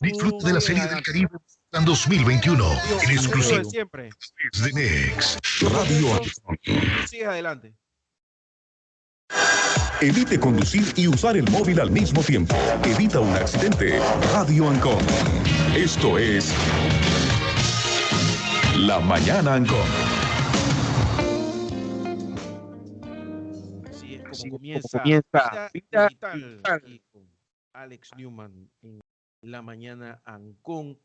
Disfruta de la Serie del Caribe en 2021 en exclusivo siempre. de Next Radio Sigue adelante. Evite conducir y usar el móvil al mismo tiempo. Evita un accidente. Radio Ancon. Esto es La Mañana Ancon. Así es como Así es como comienza, comienza Vida Vida Digital y con Alex Newman la mañana Ancon.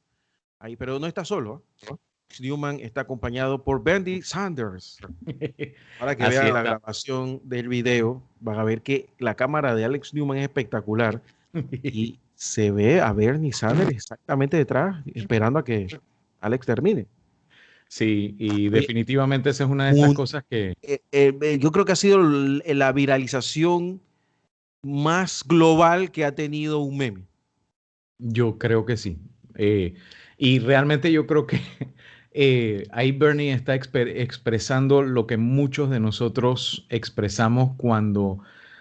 Ahí, pero no está solo. ¿ah? Alex Newman está acompañado por Bendy Sanders. Para que Así vean la grabación del video, van a ver que la cámara de Alex Newman es espectacular y se ve a Bernie Sanders exactamente detrás, esperando a que Alex termine. Sí, y definitivamente esa es una de esas cosas que eh, eh, eh, yo creo que ha sido la viralización más global que ha tenido un meme. Yo creo que sí. Eh, y realmente yo creo que eh, ahí Bernie está expresando lo que muchos de nosotros expresamos cuando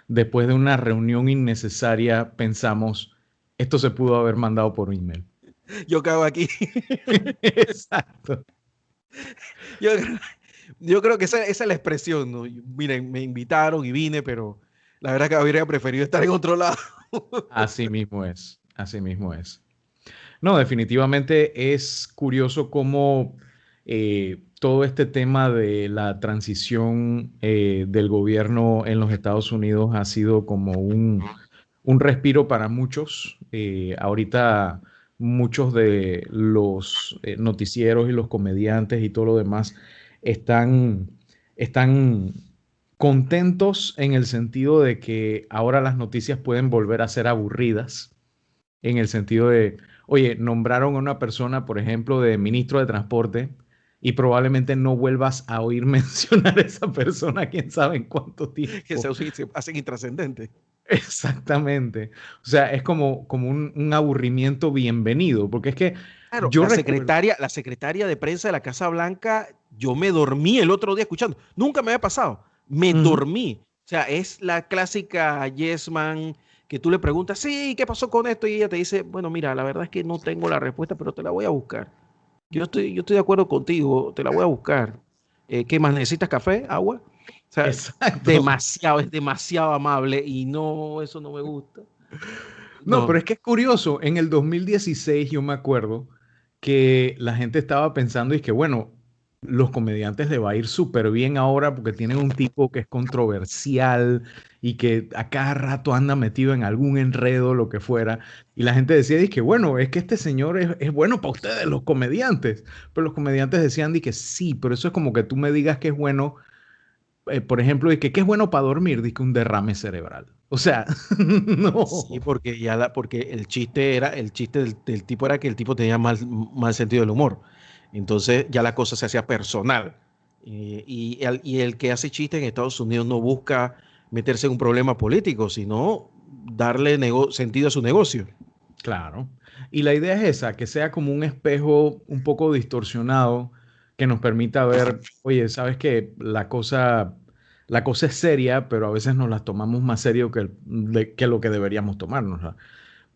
después de una reunión innecesaria pensamos, esto se pudo haber mandado por email. Yo cago aquí. Exacto. Yo, yo creo que esa, esa es la expresión. ¿no? Miren, me invitaron y vine, pero la verdad que habría preferido estar en otro lado. Así mismo es, así mismo es. No, definitivamente es curioso cómo eh, todo este tema de la transición eh, del gobierno en los Estados Unidos ha sido como un, un respiro para muchos. Eh, ahorita muchos de los noticieros y los comediantes y todo lo demás están, están contentos en el sentido de que ahora las noticias pueden volver a ser aburridas, en el sentido de, oye, nombraron a una persona, por ejemplo, de ministro de Transporte y probablemente no vuelvas a oír mencionar a esa persona, quién sabe en cuánto tiempo. Que se, se hacen intrascendentes. Exactamente. O sea, es como, como un, un aburrimiento bienvenido, porque es que Claro, Yo la, secretaria, la secretaria de prensa de la Casa Blanca, yo me dormí el otro día escuchando. Nunca me había pasado. Me Ujú. dormí. O sea, es la clásica yes man que tú le preguntas, sí, ¿qué pasó con esto? Y ella te dice, bueno, mira, la verdad es que no tengo la respuesta, pero te la voy a buscar. Yo estoy, yo estoy de acuerdo contigo, te la voy a buscar. Eh, ¿Qué más? ¿Necesitas café? ¿Agua? O sea, Exacto. demasiado, es demasiado amable y no, eso no me gusta. No, pero es que es curioso. En el 2016 yo me acuerdo que la gente estaba pensando y que, bueno, los comediantes le va a ir súper bien ahora porque tienen un tipo que es controversial y que a cada rato anda metido en algún enredo, lo que fuera. Y la gente decía, que bueno, es que este señor es, bueno para ustedes, los comediantes. Pero los comediantes decían, que sí, pero eso es como que tú me digas que es bueno, eh, por ejemplo, que qué es bueno para dormir, que un derrame cerebral. O sea, no. Sí, porque ya la, porque el chiste era, el chiste del, del tipo era que el tipo tenía mal, mal sentido del humor. Entonces ya la cosa se hacía personal. Eh, y, el, que hace chiste en Estados Unidos no busca meterse en un problema político, sino darle sentido a su negocio. Claro. Y la idea es esa, que sea como un espejo un poco distorsionado que nos permita ver, oye, sabes que la cosa, la cosa es seria, pero a veces nos la tomamos más serio que, que lo que deberíamos tomárnosla.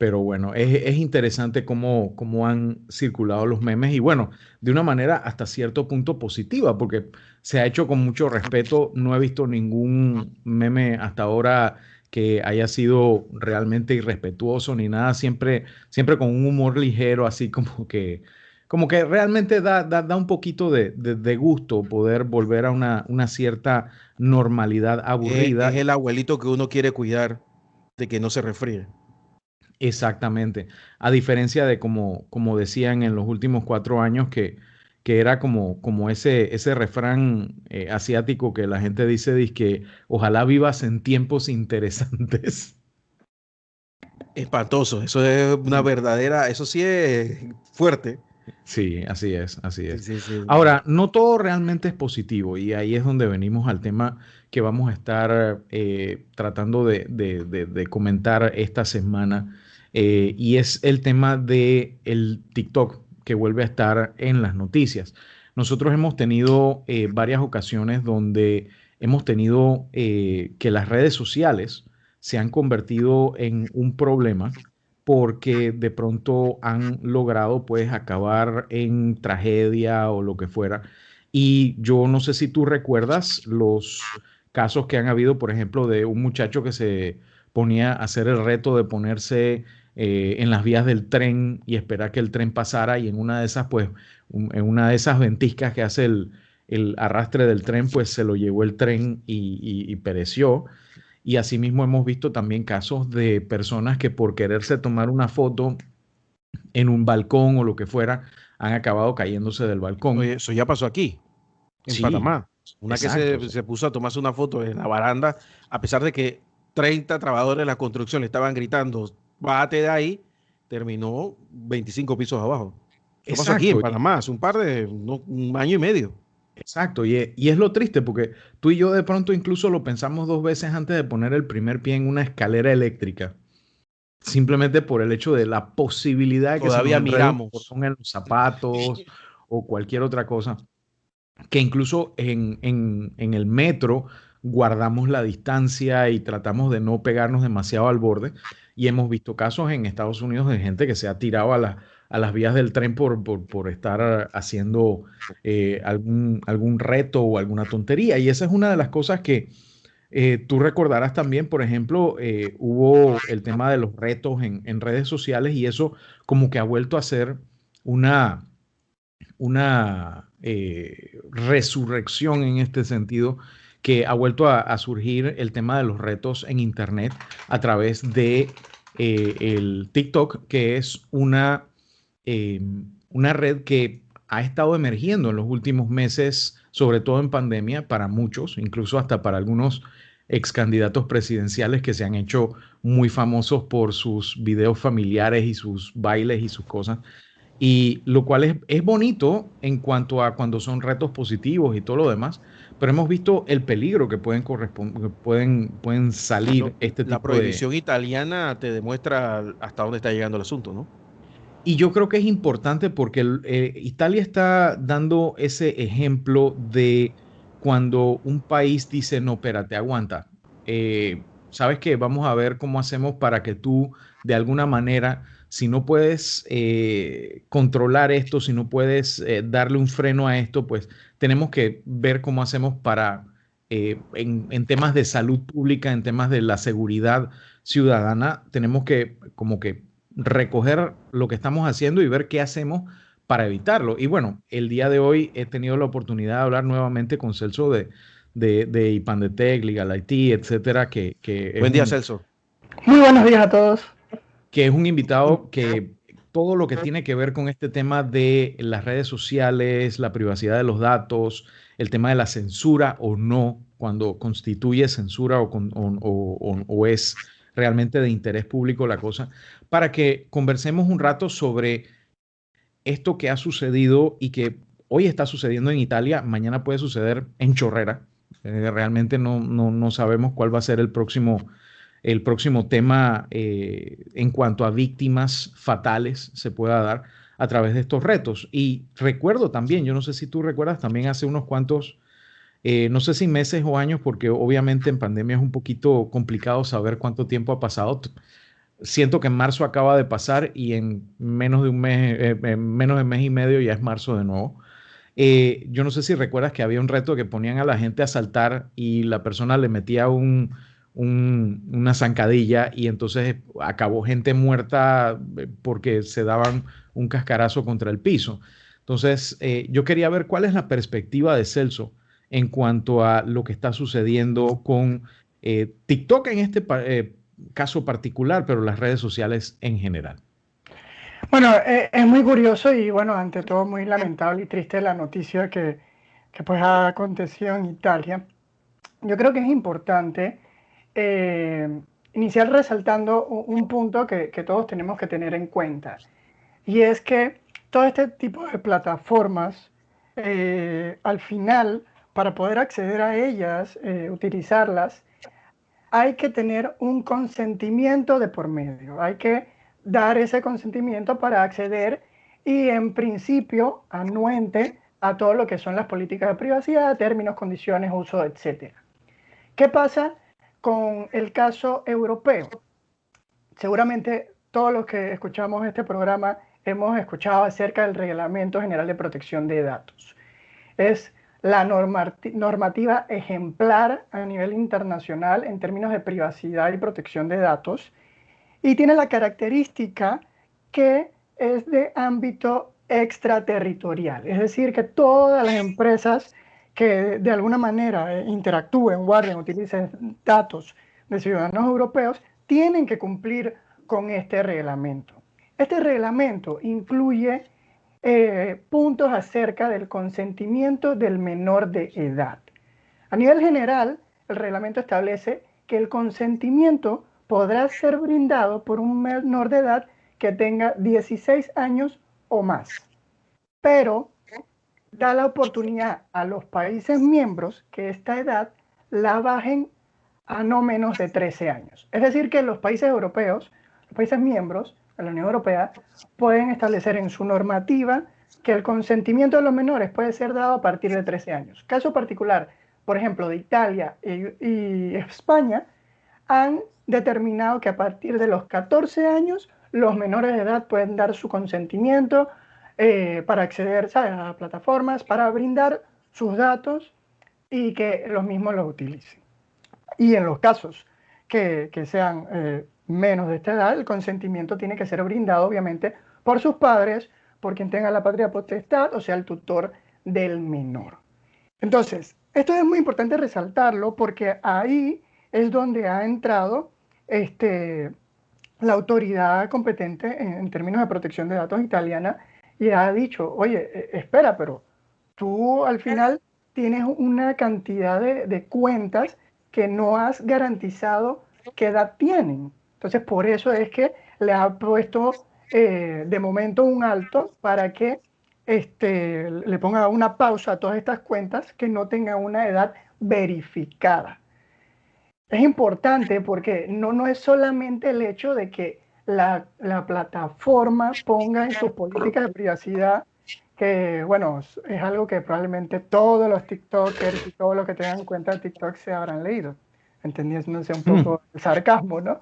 Pero bueno, es, es interesante cómo, cómo han circulado los memes y bueno, de una manera hasta cierto punto positiva, porque se ha hecho con mucho respeto. No he visto ningún meme hasta ahora que haya sido realmente irrespetuoso ni nada, siempre, siempre con un humor ligero, así como que, como que realmente da, da, da un poquito de, de- de gusto poder volver a una, una cierta normalidad Es, aburrida. es el abuelito que uno quiere cuidar de que no se resfríe. Exactamente. A diferencia de como, como decían en los últimos cuatro años, que, que era como, como ese, ese refrán eh, asiático que la gente dice, que ojalá vivas en tiempos interesantes. Espantoso, eso es una verdadera, eso sí es fuerte. Sí, así es, así es. Sí, sí, sí. Ahora, no todo realmente es positivo y ahí es donde venimos al tema que vamos a estar eh, tratando de, de- de- de comentar esta semana eh, y es el tema de el TikTok que vuelve a estar en las noticias. Nosotros hemos tenido eh, varias ocasiones donde hemos tenido eh, que las redes sociales se han convertido en un problema porque de pronto han logrado pues acabar en tragedia o lo que fuera. Y yo no sé si tú recuerdas los casos que han habido, por ejemplo, de un muchacho que se ponía a hacer el reto de ponerse eh, en las vías del tren y esperar que el tren pasara y en una de esas, pues, en una de esas ventiscas que hace el, arrastre del tren, pues se lo llevó el tren y pereció. Y asimismo hemos visto también casos de personas que por quererse tomar una foto en un balcón o lo que fuera, han acabado cayéndose del balcón. eso ya pasó aquí, en Panamá. Una que se, puso a tomarse una foto en la baranda, a pesar de que 30 trabajadores de la construcción le estaban gritando, bájate de ahí, terminó 25 pisos abajo. Eso pasó aquí en Panamá, hace un par de, un año y medio. Exacto, y es, lo triste porque tú y yo de pronto incluso lo pensamos dos veces antes de poner el primer pie en una escalera eléctrica. Simplemente por el hecho de la posibilidad de que todavía miramos son en los zapatos o cualquier otra cosa. Que incluso en, en el metro guardamos la distancia y tratamos de no pegarnos demasiado al borde. Y hemos visto casos en Estados Unidos de gente que se ha tirado a a las vías del tren por, por, estar haciendo eh, algún, algún reto o alguna tontería. Y esa es una de las cosas que eh, tú recordarás también, por ejemplo, eh, hubo el tema de los retos en, en, redes sociales y eso como que ha vuelto a ser una, una resurrección en este sentido que ha vuelto a, surgir el tema de los retos en Internet a través de el TikTok, que es una eh, una red que ha estado emergiendo en los últimos meses, sobre todo en pandemia, para muchos, incluso hasta para algunos ex candidatos presidenciales que se han hecho muy famosos por sus videos familiares y sus bailes y sus cosas. Y lo cual es, es bonito en cuanto a cuando son retos positivos y todo lo demás, pero hemos visto el peligro que pueden pueden, pueden salir este tipo La prohibición italiana te demuestra hasta dónde está llegando el asunto, ¿no? Y yo creo que es importante porque eh, Italia está dando ese ejemplo de cuando un país dice, no, espérate, aguanta. Eh, ¿Sabes qué? Vamos a ver cómo hacemos para que tú, de alguna manera, si no puedes eh, controlar esto, si no puedes darle un freno a esto, pues tenemos que ver cómo hacemos para, en, en temas de salud pública, en temas de la seguridad ciudadana, tenemos que como que recoger lo que estamos haciendo y ver qué hacemos para evitarlo. Y bueno, el día de hoy he tenido la oportunidad de hablar nuevamente con Celso de, de, de Ipandetec, Legal IT, etcétera. Que, que Buen día, Celso. Muy buenos días a todos. Que es un invitado que todo lo que tiene que ver con este tema de las redes sociales, la privacidad de los datos, el tema de la censura o no, cuando constituye censura o, o, o es realmente de interés público la cosa, para que conversemos un rato sobre esto que ha sucedido y que hoy está sucediendo en Italia, mañana puede suceder en Chorrera. Eh, realmente no, no, sabemos cuál va a ser el próximo, el próximo tema eh, en cuanto a víctimas fatales se pueda dar a través de estos retos. Y recuerdo también, yo no sé si tú recuerdas, también hace unos cuantos eh, no sé si meses o años, porque obviamente en pandemia es un poquito complicado saber cuánto tiempo ha pasado. Siento que en marzo acaba de pasar y en menos de un mes, eh, en menos de mes y medio ya es marzo de nuevo. Eh, yo no sé si recuerdas que había un reto que ponían a la gente a saltar y la persona le metía un, una zancadilla y entonces acabó gente muerta porque se daban un cascarazo contra el piso. Entonces, yo quería ver cuál es la perspectiva de Celso en cuanto a lo que está sucediendo con eh, TikTok en este eh, caso particular, pero las redes sociales en general. Bueno, eh, es muy curioso y bueno, ante todo muy lamentable y triste la noticia que, que pues ha acontecido en Italia. Yo creo que es importante iniciar resaltando un, punto que, todos tenemos que tener en cuenta y es que todo este tipo de plataformas al final para poder acceder a ellas, eh, utilizarlas, hay que tener un consentimiento de por medio. Hay que dar ese consentimiento para acceder y en principio anuente a todo lo que son las políticas de privacidad, términos, condiciones, uso, etc. ¿Qué pasa con el caso europeo? Seguramente todos los que escuchamos este programa hemos escuchado acerca del Reglamento General de Protección de Datos. Es la normativa ejemplar a nivel internacional en términos de privacidad y protección de datos y tiene la característica que es de ámbito extraterritorial, es decir, que todas las empresas que de alguna manera eh, interactúen, guarden, utilicen datos de ciudadanos europeos, tienen que cumplir con este reglamento. Este reglamento incluye eh, puntos acerca del consentimiento del menor de edad. A nivel general, el reglamento establece que el consentimiento podrá ser brindado por un menor de edad que tenga 16 años o más, pero da la oportunidad a los países miembros que esta edad la bajen a no menos de 13 años. Es decir, que los países europeos, los países miembros de la Unión Europea, pueden establecer en su normativa que el consentimiento de los menores puede ser dado a partir de 13 años. Caso particular, por ejemplo, de Italia y, España, han determinado que a partir de los 14 años los menores de edad pueden dar su consentimiento eh, para acceder a plataformas, para brindar sus datos y que los mismos los utilicen. Y en los casos que, sean eh, menos de esta edad, el consentimiento tiene que ser brindado, obviamente, por sus padres, por quien tenga la patria potestad, o sea, el tutor del menor. Entonces, esto es muy importante resaltarlo porque ahí es donde ha entrado este, la autoridad competente en, términos de protección de datos italiana y ha dicho, oye, e, espera, pero tú al final tienes una cantidad de cuentas que no has garantizado qué edad tienen. Entonces, por eso es que le ha puesto eh, de momento un alto para que este, le ponga una pausa a todas estas cuentas que no tengan una edad verificada. Es importante porque no, no es solamente el hecho de que la, la plataforma ponga en sus políticas de privacidad que bueno, es algo que probablemente todos los TikTokers y todos los que tengan en cuenta TikTok se habrán leído, entendiéndose un poco el sarcasmo, ¿no?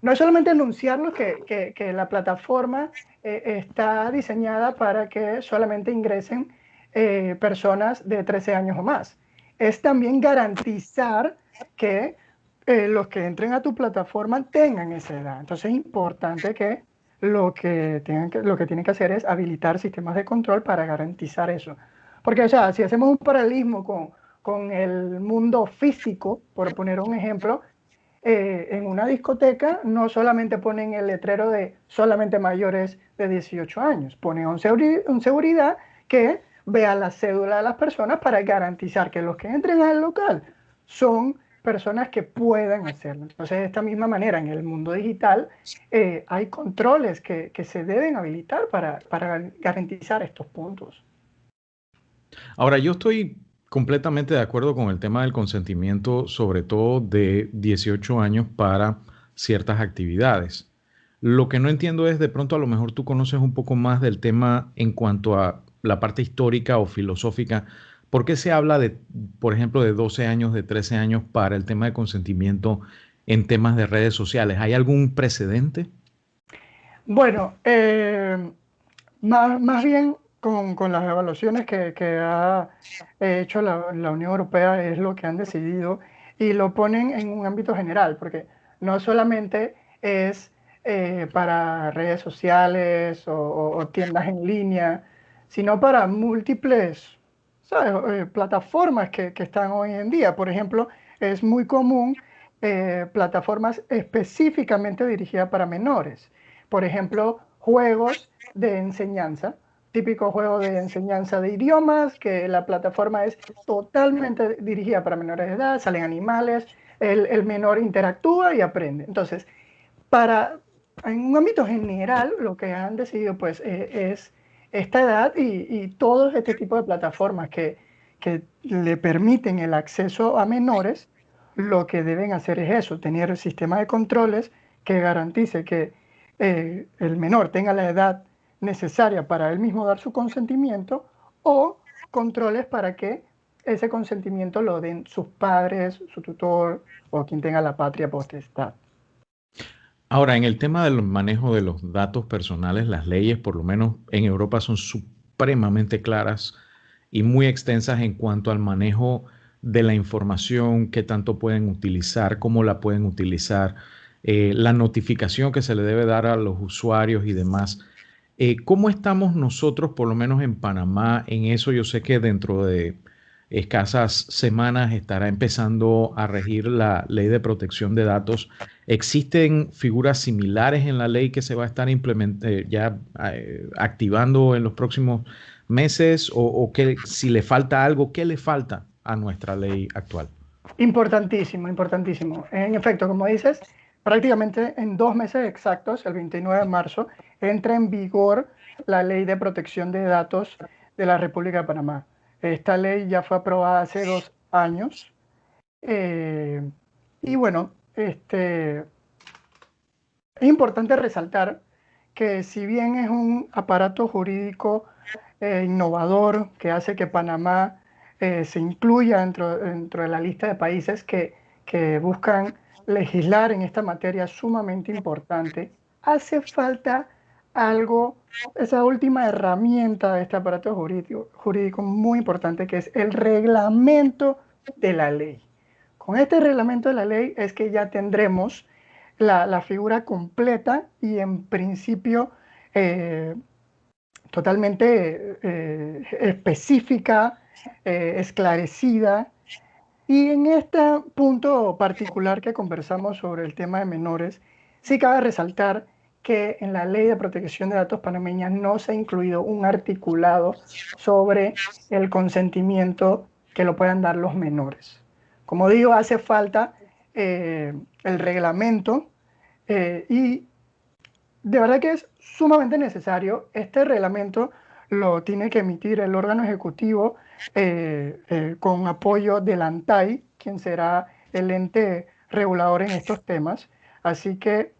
No es solamente anunciarlo que, que, la plataforma eh, está diseñada para que solamente ingresen eh, personas de 13 años o más, es también garantizar que eh, los que entren a tu plataforma tengan esa edad. Entonces es importante que lo que, tienen que, lo que tienen que hacer es habilitar sistemas de control para garantizar eso. Porque, o sea, si hacemos un paralelismo con, con el mundo físico, por poner un ejemplo, eh, en una discoteca no solamente ponen el letrero de solamente mayores de 18 años, ponen un, un seguridad que vea la cédula de las personas para garantizar que los que entren al local son personas que puedan hacerlo. Entonces, de esta misma manera, en el mundo digital, eh, hay controles que, que, se deben habilitar para, para garantizar estos puntos. Ahora, yo estoy completamente de acuerdo con el tema del consentimiento, sobre todo de 18 años para ciertas actividades. Lo que no entiendo es, de pronto a lo mejor tú conoces un poco más del tema en cuanto a la parte histórica o filosófica ¿Por qué se habla de, por ejemplo, de 12 años, de 13 años para el tema de consentimiento en temas de redes sociales? ¿Hay algún precedente? Bueno, eh, más, bien con, las evaluaciones que, ha hecho la, Unión Europea es lo que han decidido y lo ponen en un ámbito general, porque no solamente es eh, para redes sociales o tiendas en línea, sino para múltiples eh, plataformas que, están hoy en día. Por ejemplo, es muy común eh, plataformas específicamente dirigidas para menores. Por ejemplo, juegos de enseñanza, típico juego de enseñanza de idiomas, que la plataforma es totalmente dirigida para menores de edad, salen animales, el, menor interactúa y aprende. Entonces, para, en un ámbito general, lo que han decidido pues eh, es esta edad y, y todo este tipo de plataformas que, que, le permiten el acceso a menores, lo que deben hacer es eso, tener el sistema de controles que garantice que eh, el menor tenga la edad necesaria para él mismo dar su consentimiento o controles para que ese consentimiento lo den sus padres, su tutor o quien tenga la patria potestad. Ahora, en el tema del manejo de los datos personales, las leyes, por lo menos en Europa, son supremamente claras y muy extensas en cuanto al manejo de la información, qué tanto pueden utilizar, cómo la pueden utilizar, eh, la notificación que se le debe dar a los usuarios y demás. Eh, ¿Cómo estamos nosotros, por lo menos en Panamá, en eso? Yo sé que dentro de escasas semanas estará empezando a regir la ley de protección de datos. ¿Existen figuras similares en la ley que se va a estar eh, ya eh, activando en los próximos meses? ¿O, que si le falta algo, qué le falta a nuestra ley actual? Importantísimo, importantísimo. En efecto, como dices, prácticamente en dos meses exactos, el 29 de marzo, entra en vigor la ley de protección de datos de la República de Panamá. Esta ley ya fue aprobada hace dos años. Eh, y bueno, este, es importante resaltar que si bien es un aparato jurídico eh, innovador que hace que Panamá eh, se incluya dentro, dentro, de la lista de países que, que buscan legislar en esta materia sumamente importante, hace falta algo, esa última herramienta de este aparato jurídico, jurídico muy importante que es el reglamento de la ley. Con este reglamento de la ley es que ya tendremos la, figura completa y en principio eh, totalmente eh, específica, eh, esclarecida. Y en este punto particular que conversamos sobre el tema de menores, sí cabe resaltar que en la ley de protección de datos panameña no se ha incluido un articulado sobre el consentimiento que lo puedan dar los menores. Como digo, hace falta eh, el reglamento eh, y de verdad que es sumamente necesario. Este reglamento lo tiene que emitir el órgano ejecutivo eh, con apoyo del ANTAI, quien será el ente regulador en estos temas. Así que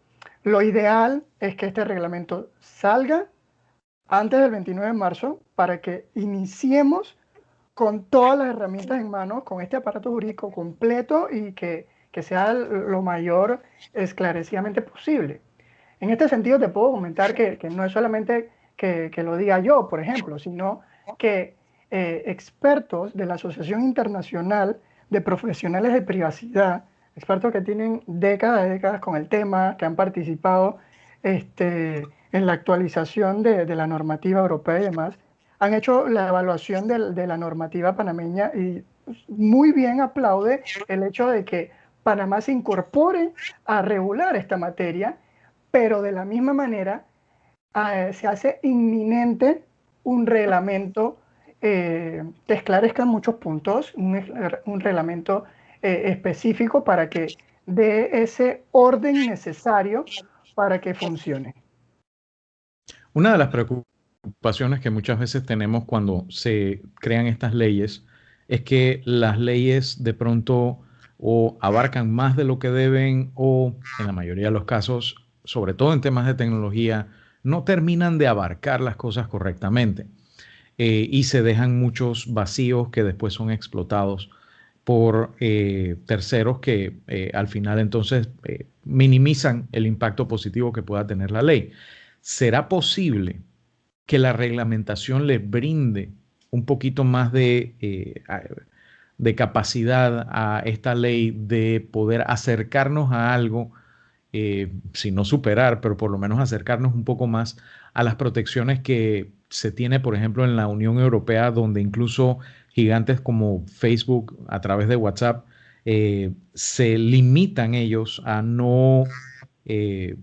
lo ideal es que este reglamento salga antes del 29 de marzo para que iniciemos con todas las herramientas en mano, con este aparato jurídico completo y que, sea lo mayor esclarecidamente posible. En este sentido te puedo comentar que, no es solamente que, lo diga yo, por ejemplo, sino que eh, expertos de la Asociación Internacional de Profesionales de Privacidad expertos que tienen décadas y décadas con el tema, que han participado este, en la actualización de, la normativa europea y demás, han hecho la evaluación de, la normativa panameña y muy bien aplaude el hecho de que Panamá se incorpore a regular esta materia, pero de la misma manera se hace inminente un reglamento eh, que esclarezca muchos puntos, un, un reglamento eh, específico para que dé ese orden necesario para que funcione. Una de las preocupaciones que muchas veces tenemos cuando se crean estas leyes es que las leyes de pronto o abarcan más de lo que deben o en la mayoría de los casos, sobre todo en temas de tecnología, no terminan de abarcar las cosas correctamente eh, y se dejan muchos vacíos que después son explotados por eh, terceros que eh, al final entonces eh, minimizan el impacto positivo que pueda tener la ley. ¿Será posible que la reglamentación le brinde un poquito más de, de capacidad a esta ley de poder acercarnos a algo, si no superar, pero por lo menos acercarnos un poco más a las protecciones que se tiene, por ejemplo, en la Unión Europea, donde incluso gigantes como Facebook a través de WhatsApp eh, se limitan ellos a no eh,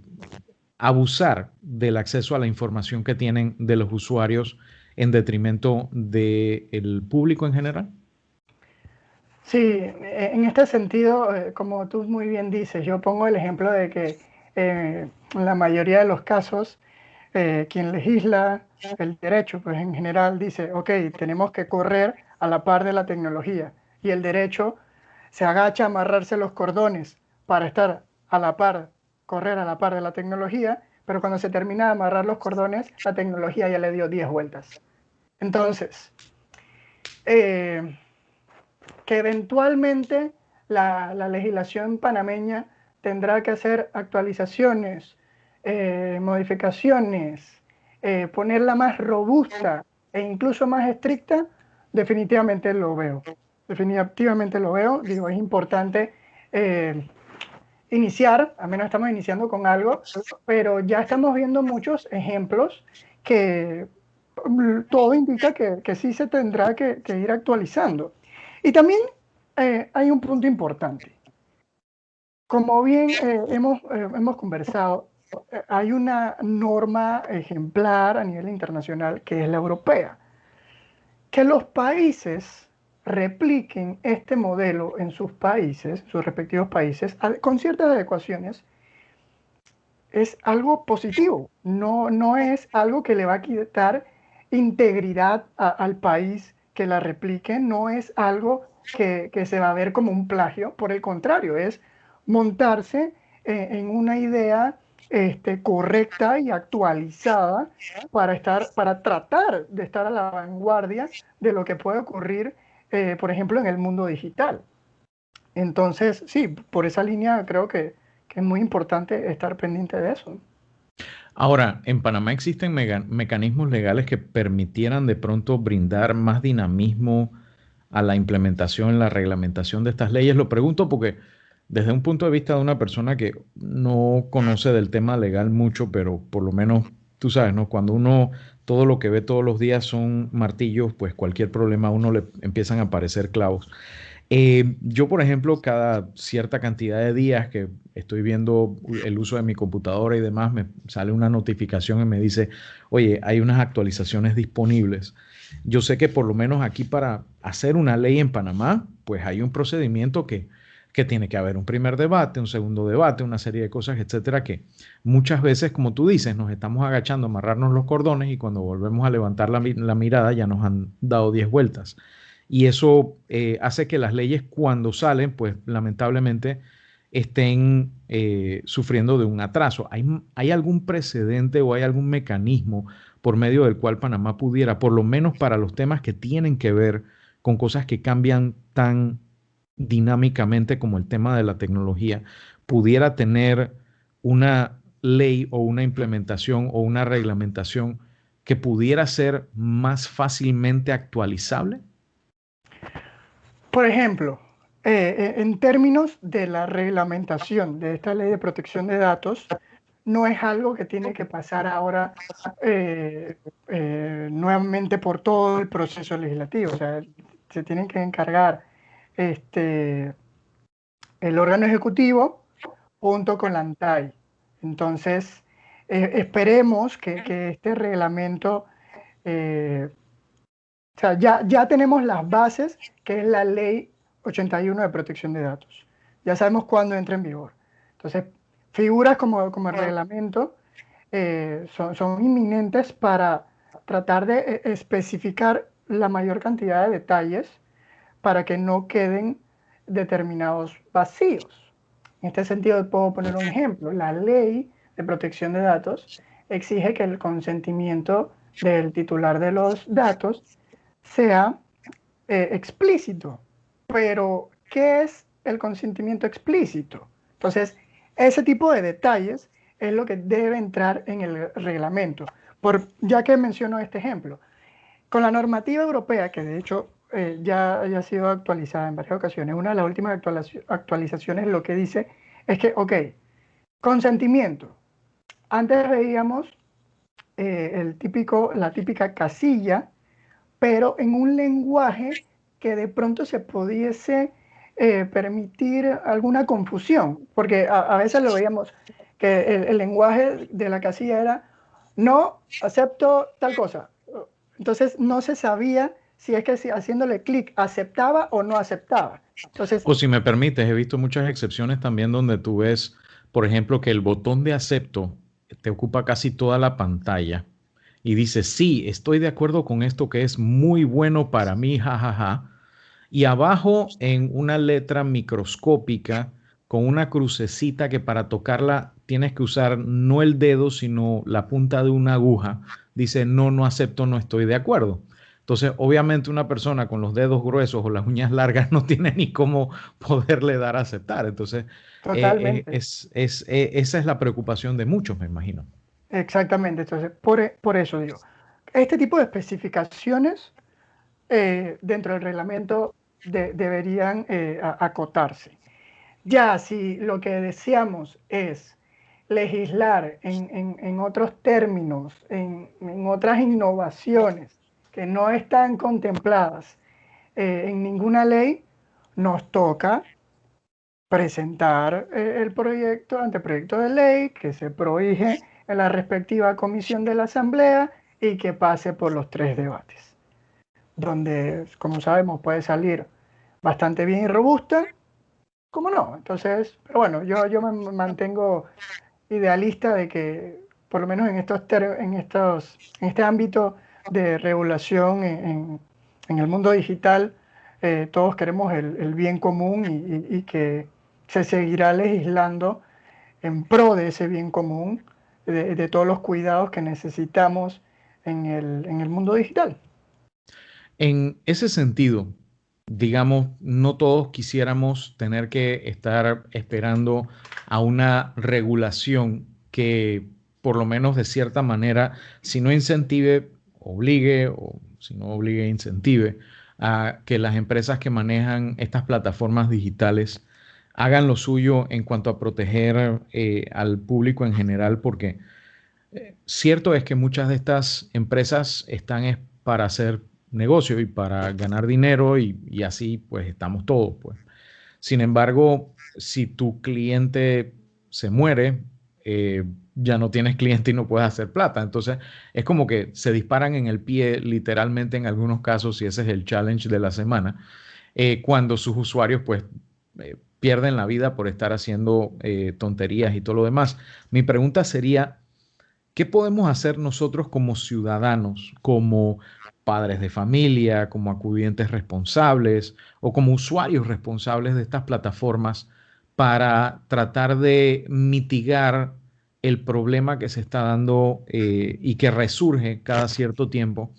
abusar del acceso a la información que tienen de los usuarios en detrimento del público en general? Sí, en este sentido, eh, como tú muy bien dices, yo pongo el ejemplo de que en la mayoría de los casos, quien legisla el derecho, pues en general dice, ok, tenemos que correr a la par de la tecnología y el derecho se agacha a amarrarse los cordones para estar a la par, correr a la par de la tecnología, pero cuando se termina de amarrar los cordones, la tecnología ya le dio 10 vueltas. Entonces, eh, que eventualmente la, legislación panameña tendrá que hacer actualizaciones, eh, modificaciones, eh, ponerla más robusta e incluso más estricta, definitivamente lo veo. Definitivamente lo veo. Digo, es importante eh, iniciar, al menos estamos iniciando con algo, pero ya estamos viendo muchos ejemplos que mm, todo indica que, que sí se tendrá que, que ir actualizando. Y también hay un punto importante. Como bien eh, hemos, eh, hemos conversado, eh, hay una norma ejemplar a nivel internacional que es la europea. Que los países repliquen este modelo en sus países, sus respectivos países, con ciertas adecuaciones, es algo positivo. No, no es algo que le va a quitar integridad al país que la replique, no es algo que, se va a ver como un plagio, por el contrario, es montarse eh, en una idea este, correcta y actualizada para, estar, para tratar de estar a la vanguardia de lo que puede ocurrir, eh, por ejemplo, en el mundo digital. Entonces, sí, por esa línea creo que, que es muy importante estar pendiente de eso. Ahora, en Panamá existen mecanismos legales que permitieran de pronto brindar más dinamismo a la implementación, la reglamentación de estas leyes. Lo pregunto porque desde un punto de vista de una persona que no conoce del tema legal mucho, pero por lo menos tú sabes, ¿no? Cuando uno todo lo que ve todos los días son martillos, pues cualquier problema a uno le empiezan a aparecer clavos. Eh, yo, por ejemplo, cada cierta cantidad de días que estoy viendo el uso de mi computadora y demás, me sale una notificación y me dice, oye, hay unas actualizaciones disponibles. Yo sé que por lo menos aquí para hacer una ley en Panamá, pues hay un procedimiento que que tiene que haber un primer debate, un segundo debate, una serie de cosas, etcétera, que muchas veces, como tú dices, nos estamos agachando amarrarnos los cordones y cuando volvemos a levantar la, mirada ya nos han dado 10 vueltas. Y eso eh, hace que las leyes cuando salen, pues lamentablemente estén eh, sufriendo de un atraso. ¿Hay, ¿Hay algún precedente o hay algún mecanismo por medio del cual Panamá pudiera, por lo menos para los temas que tienen que ver con cosas que cambian tan dinámicamente como el tema de la tecnología, pudiera tener una ley o una implementación o una reglamentación que pudiera ser más fácilmente actualizable? Por ejemplo, eh, eh, en términos de la reglamentación de esta ley de protección de datos, no es algo que tiene que pasar ahora eh, nuevamente por todo el proceso legislativo. O sea, se tienen que encargar este, el órgano ejecutivo junto con la ANTAI. Entonces, eh, esperemos que, este reglamento, eh, o sea, ya, ya tenemos las bases, que es la ley 81 de protección de datos. Ya sabemos cuándo entra en vigor. Entonces, figuras como, como el reglamento eh, son, son inminentes para tratar de especificar la mayor cantidad de detalles para que no queden determinados vacíos. En este sentido, puedo poner un ejemplo. La ley de protección de datos exige que el consentimiento del titular de los datos sea eh, explícito. Pero, ¿qué es el consentimiento explícito? Entonces, ese tipo de detalles es lo que debe entrar en el reglamento. Por, ya que menciono este ejemplo, con la normativa europea, que de hecho eh, ya, ha sido actualizada en varias ocasiones. Una de las últimas actualizaciones lo que dice es que, ok, consentimiento. Antes veíamos eh, el típico, la típica casilla, pero en un lenguaje que de pronto se pudiese eh, permitir alguna confusión, porque a, veces lo veíamos que el, el lenguaje de la casilla era no acepto tal cosa. Entonces no se sabía si es que si haciéndole clic aceptaba o no aceptaba. O si me permites, he visto muchas excepciones también donde tú ves, por ejemplo, que el botón de acepto te ocupa casi toda la pantalla y dice, sí, estoy de acuerdo con esto que es muy bueno para mí, jajaja. Ja, ja. Y abajo en una letra microscópica con una crucecita que para tocarla tienes que usar no el dedo, sino la punta de una aguja, dice, no, no acepto, no estoy de acuerdo. Entonces, obviamente una persona con los dedos gruesos o las uñas largas no tiene ni cómo poderle dar a aceptar. Entonces, eh, eh, es, eh, esa es la preocupación de muchos, me imagino. Exactamente. Entonces, por, por eso digo, este tipo de especificaciones dentro del reglamento deberían acotarse. Ya si lo que deseamos es legislar en, otros términos, en, otras innovaciones que no están contempladas eh, en ninguna ley, nos toca presentar eh, el proyecto, anteproyecto de ley, que se prohíbe en la respectiva comisión de la Asamblea y que pase por los tres debates, donde, como sabemos, puede salir bastante bien y robusta, como no. Entonces, pero bueno, yo, yo me mantengo idealista de que, por lo menos en, estos, en, estos, en este ámbito de regulación en, el mundo digital, eh, todos queremos el, bien común y, que se seguirá legislando en pro de ese bien común, de, todos los cuidados que necesitamos en el, en el mundo digital. En ese sentido, digamos, no todos quisiéramos tener que estar esperando a una regulación que por lo menos de cierta manera, si no incentive, obligue, o si no obligue, incentive a que las empresas que manejan estas plataformas digitales hagan lo suyo en cuanto a proteger eh, al público en general, porque eh, cierto es que muchas de estas empresas están para hacer negocio y para ganar dinero y, así pues estamos todos. Pues. Sin embargo, si tu cliente se muere, eh, ya no tienes cliente y no puedes hacer plata. Entonces es como que se disparan en el pie literalmente en algunos casos y ese es el challenge de la semana, eh, cuando sus usuarios pues eh, pierden la vida por estar haciendo tonterías y todo lo demás. Mi pregunta sería, ¿qué podemos hacer nosotros como ciudadanos, como padres de familia, como acudientes responsables o como usuarios responsables de estas plataformas para tratar de mitigar el problema que se está dando eh, y que resurge cada cierto tiempo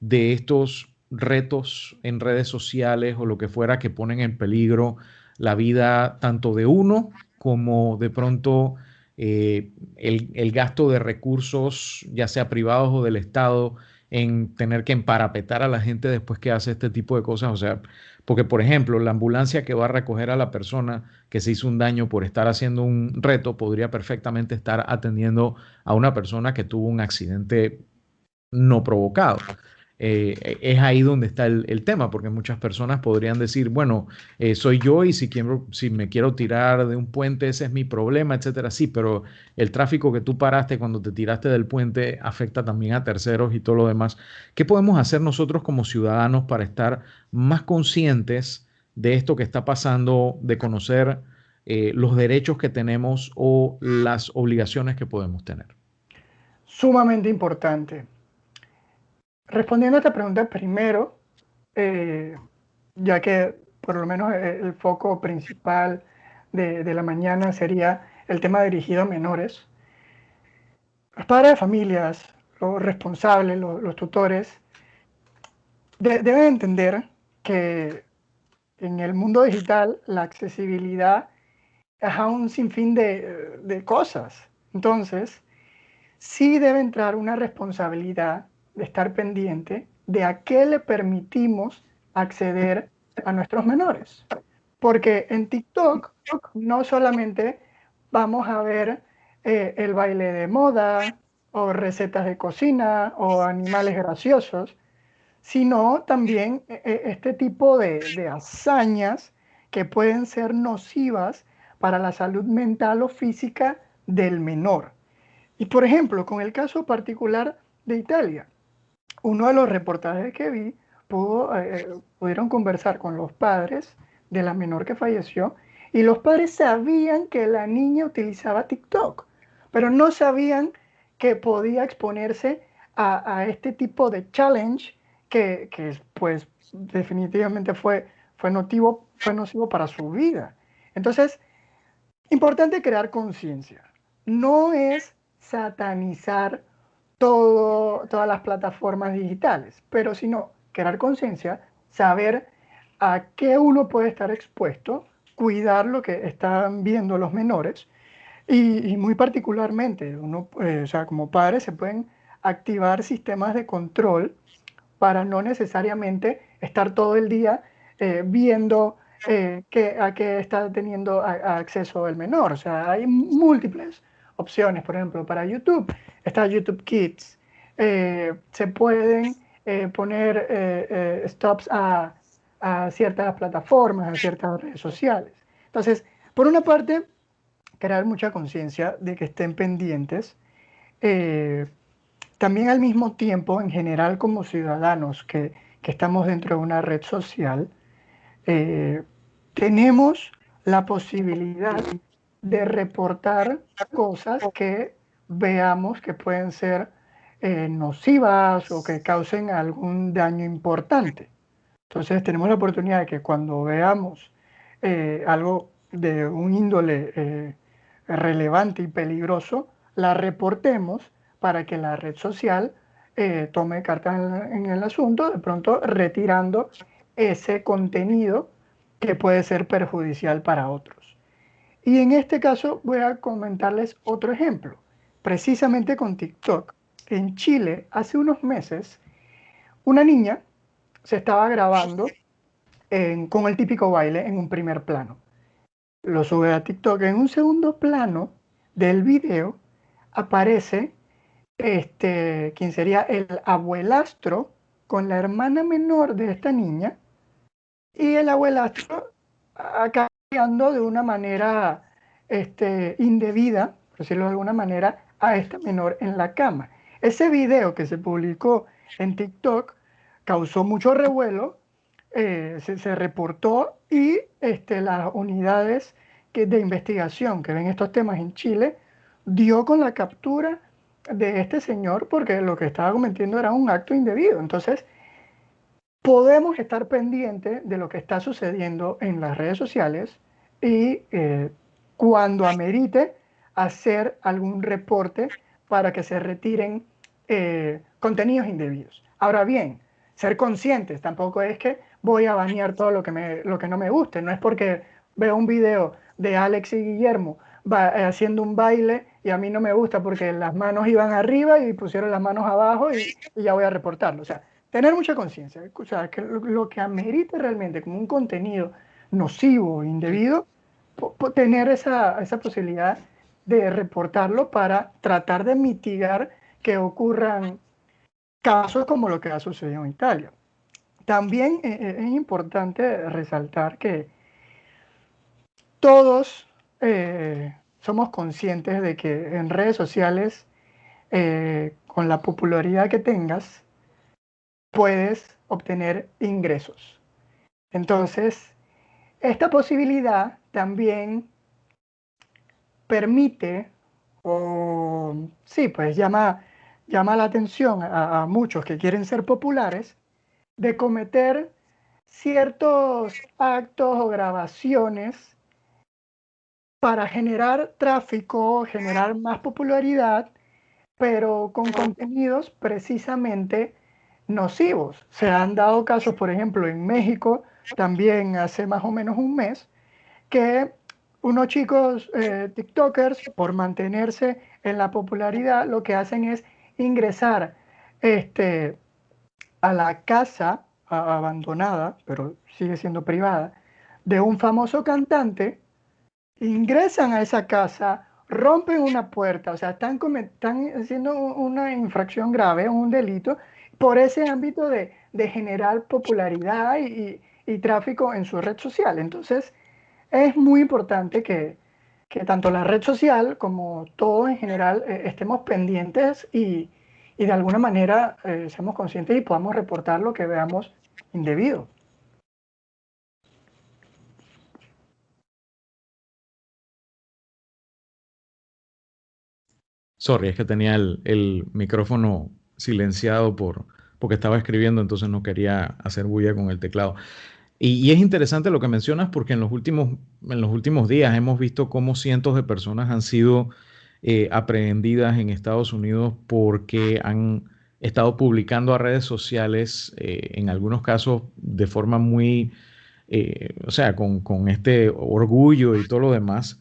de estos retos en redes sociales o lo que fuera que ponen en peligro la vida tanto de uno como de pronto eh, el, el, gasto de recursos, ya sea privados o del Estado, en tener que emparapetar a la gente después que hace este tipo de cosas. O sea, porque por ejemplo, la ambulancia que va a recoger a la persona que se hizo un daño por estar haciendo un reto podría perfectamente estar atendiendo a una persona que tuvo un accidente no provocado. Eh, es ahí donde está el, tema, porque muchas personas podrían decir, bueno, eh, soy yo y si, quiero, si me quiero tirar de un puente, ese es mi problema, etcétera. Sí, pero el tráfico que tú paraste cuando te tiraste del puente afecta también a terceros y todo lo demás. ¿Qué podemos hacer nosotros como ciudadanos para estar más conscientes de esto que está pasando, de conocer eh, los derechos que tenemos o las obligaciones que podemos tener? Sumamente importante. Respondiendo a esta pregunta primero, eh, ya que por lo menos el foco principal de, la mañana sería el tema dirigido a menores, los padres de familias, los responsables, los, tutores, deben entender que en el mundo digital la accesibilidad es a un sinfín de, de cosas. Entonces, sí debe entrar una responsabilidad de estar pendiente de a qué le permitimos acceder a nuestros menores. Porque en TikTok no solamente vamos a ver eh, el baile de moda o recetas de cocina o animales graciosos, sino también eh, eh, este tipo de, de hazañas que pueden ser nocivas para la salud mental o física del menor. Y por ejemplo, con el caso particular de Italia, uno de los reportajes que vi, pudo, eh, pudieron conversar con los padres de la menor que falleció y los padres sabían que la niña utilizaba TikTok, pero no sabían que podía exponerse a, este tipo de challenge que, que, pues definitivamente fue, fue, nocivo, fue nocivo para su vida. Entonces, importante crear conciencia. No es satanizar todo, todas las plataformas digitales, pero sino crear conciencia, saber a qué uno puede estar expuesto, cuidar lo que están viendo los menores y, muy particularmente, uno, eh, o sea, como padres se pueden activar sistemas de control para no necesariamente estar todo el día eh, viendo eh, a qué está teniendo acceso el menor. O sea, hay múltiples opciones, por ejemplo, para YouTube. Está YouTube Kids. Eh, se pueden poner stops a, ciertas plataformas, a ciertas redes sociales. Entonces, por una parte, crear mucha conciencia de que estén pendientes. también al mismo tiempo, en general como ciudadanos que, que estamos dentro de una red social, eh, tenemos la posibilidad de reportar cosas que veamos que pueden ser eh, nocivas o que causen algún daño importante. Entonces tenemos la oportunidad de que cuando veamos eh, algo de un índole relevante y peligroso, la reportemos para que la red social tome cartas en el asunto, de pronto retirando ese contenido que puede ser perjudicial para otros. Y en este caso voy a comentarles otro ejemplo, precisamente con TikTok. En Chile, hace unos meses, una niña se estaba grabando con el típico baile en un primer plano. Lo sube a TikTok. En un segundo plano del video aparece este, quien sería el abuelastro con la hermana menor de esta niña y el abuelastro acarreando de una manera este, indebida, por decirlo de alguna manera, a esta menor en la cama. Ese video que se publicó en TikTok causó mucho revuelo, eh, se, reportó y este, las unidades que, de investigación que ven estos temas en Chile dio con la captura de este señor porque lo que estaba cometiendo era un acto indebido. Entonces, podemos estar pendientes de lo que está sucediendo en las redes sociales y eh, cuando amerite hacer algún reporte para que se retiren eh, contenidos indebidos. Ahora bien, ser conscientes tampoco es que voy a banear todo lo que, me, lo que no me guste, no es porque veo un video de Alex y Guillermo eh, haciendo un baile y a mí no me gusta porque las manos iban arriba y pusieron las manos abajo y, ya voy a reportarlo. O sea, tener mucha conciencia, o sea, que lo, que amerite realmente como un contenido nocivo, indebido, tener esa, esa posibilidad de reportarlo para tratar de mitigar que ocurran casos como lo que ha sucedido en Italia. También eh, eh, es importante resaltar que todos eh, somos conscientes de que en redes sociales, con la popularidad que tengas, puedes obtener ingresos. Entonces, esta posibilidad también permite, o sí, pues llama, llama la atención a, muchos que quieren ser populares, de cometer ciertos actos o grabaciones para generar tráfico, generar más popularidad, pero con contenidos precisamente nocivos. Se han dado casos, por ejemplo, en México, también hace más o menos un mes, que unos chicos eh, TikTokers, por mantenerse en la popularidad, lo que hacen es ingresar este, a la casa abandonada, pero sigue siendo privada, de un famoso cantante, ingresan a esa casa, rompen una puerta, o sea, están, haciendo una infracción grave, un delito, por ese ámbito de, generar popularidad y, tráfico en su red social. Entonces, es muy importante que, tanto la red social como todo en general eh, estemos pendientes y, de alguna manera eh, seamos conscientes y podamos reportar lo que veamos indebido. Sorry, es que tenía el micrófono silenciado por, porque estaba escribiendo, entonces no quería hacer bulla con el teclado. Y, es interesante lo que mencionas porque en los últimos, en los últimos días hemos visto cómo cientos de personas han sido eh, aprehendidas en Estados Unidos porque han estado publicando a redes sociales, eh, en algunos casos de forma muy, eh, o sea, con, este orgullo y todo lo demás,